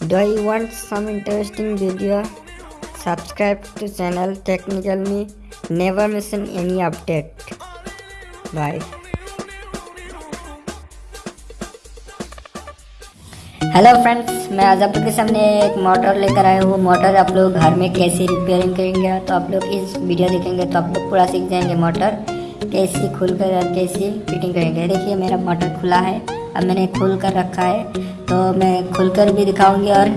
Do you want some interesting video? Subscribe to channel Technical Me. Never miss any update. Bye. Hello friends मैं आज आप लोग के सामने एक मोटर लेकर आया हूँ मोटर आप लोग घर में कैसे रिपेयरिंग करेंगे तो आप लोग इस वीडियो देखेंगे तो आप लोग पूरा सीख जाएँगे मोटर कैसे खुल कर कैसे फिटिंग करेंगे देखिए मेरा मोटर खुला है अब मैंने खोल कर रखा है तो मैं खुल कर भी दिखाऊँगी और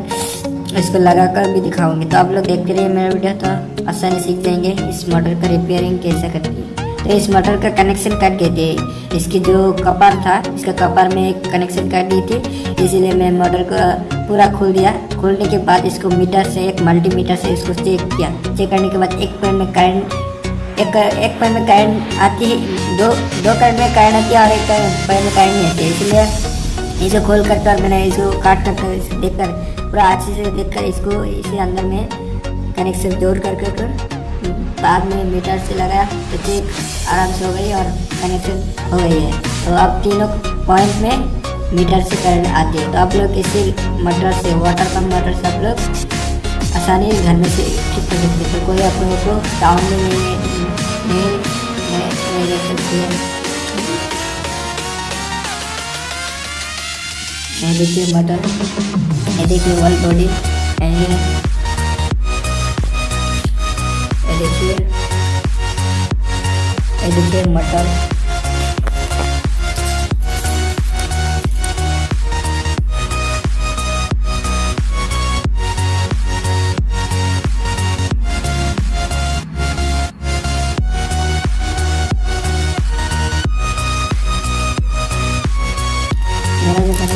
इसको लगा कर भी दिखाऊँगी। तो आप लोग देखते रहिए मेरा वीडियो तो आसानी सीख जाएँगे इस मोटर का रिपेयरिंग कैसे करती है। तो इस मोटर का कनेक्शन काट गए थे। इसकी जो कपर था, इसका कपर में एक कनेक्शन काट दी थी, इसीलिए मैं मोटर को पूरा खोल दिया। खोलने के बाद इसको मीटर से, एक मल्टीमीटर से इसको चेक किया। चेक करने के बाद एक पॉइंट में करंट एक एक पॉइंट में करंट आती है दो दो करंट में करंट आती है और एक पॉइंट में करंट नहीं आती है। इसलिए इसे खोल कर कर मैंने इसको काट कर देख कर पूरा अच्छे से देख कर इसको इसे अंदर में कनेक्शन जोड़ कर कर, कर बाद में मीटर से लगाया तो ठीक आराम से हो गई और कनेक्शन हो गई है। तो अब तीनों पॉइंट में मीटर से करंट आती है। तो आप लोग इसी मोटर से वाटर पम्प मोटर से आप लोग आसानी घर में से ठीक कर सकते तो कोई आप लोगों को टाउन में नहीं है ये देखिए बटन ये देखिए वाल बॉडी देखिए ये देखिए मटर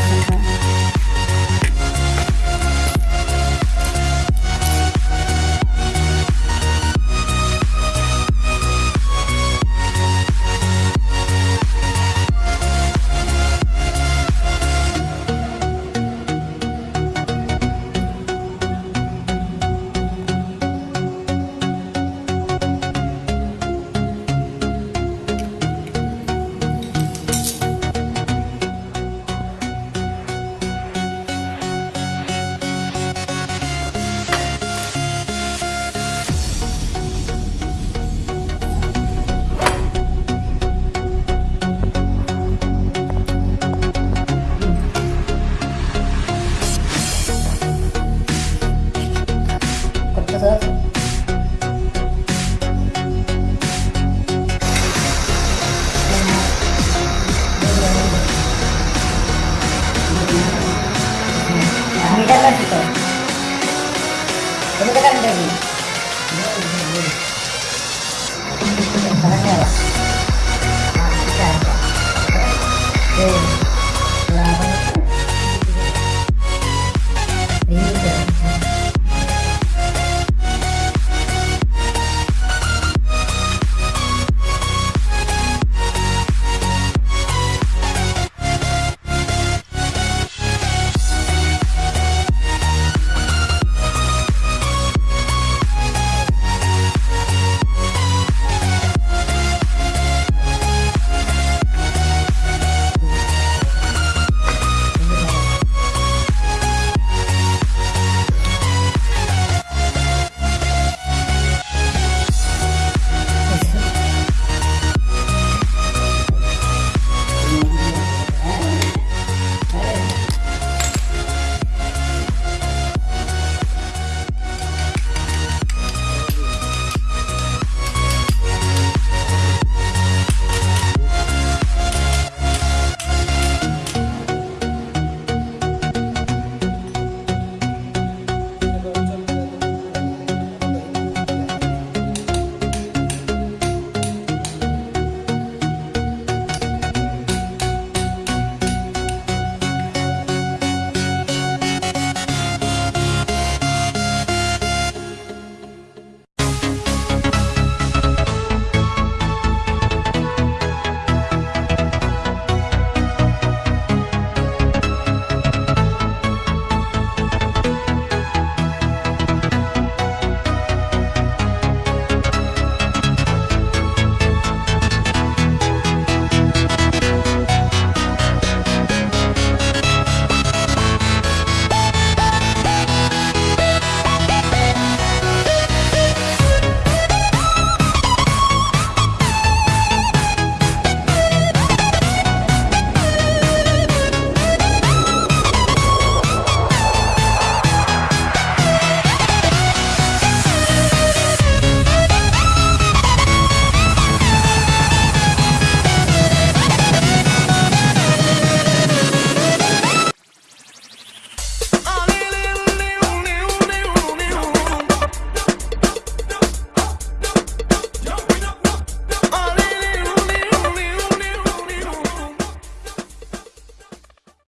मेरा जो Kamu tekan dari.